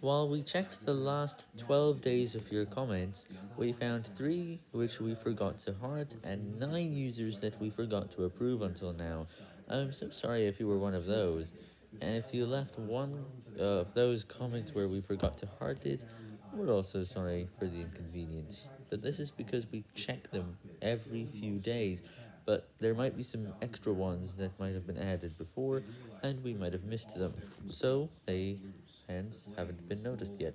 While we checked the last 12 days of your comments, we found 3 which we forgot to heart, and 9 users that we forgot to approve until now. I'm so sorry if you were one of those, and if you left one of those comments where we forgot to heart it, we're also sorry for the inconvenience, but this is because we check them every few days, but there might be some extra ones that might have been added before, and we might have missed them, so they hence haven't been noticed yet.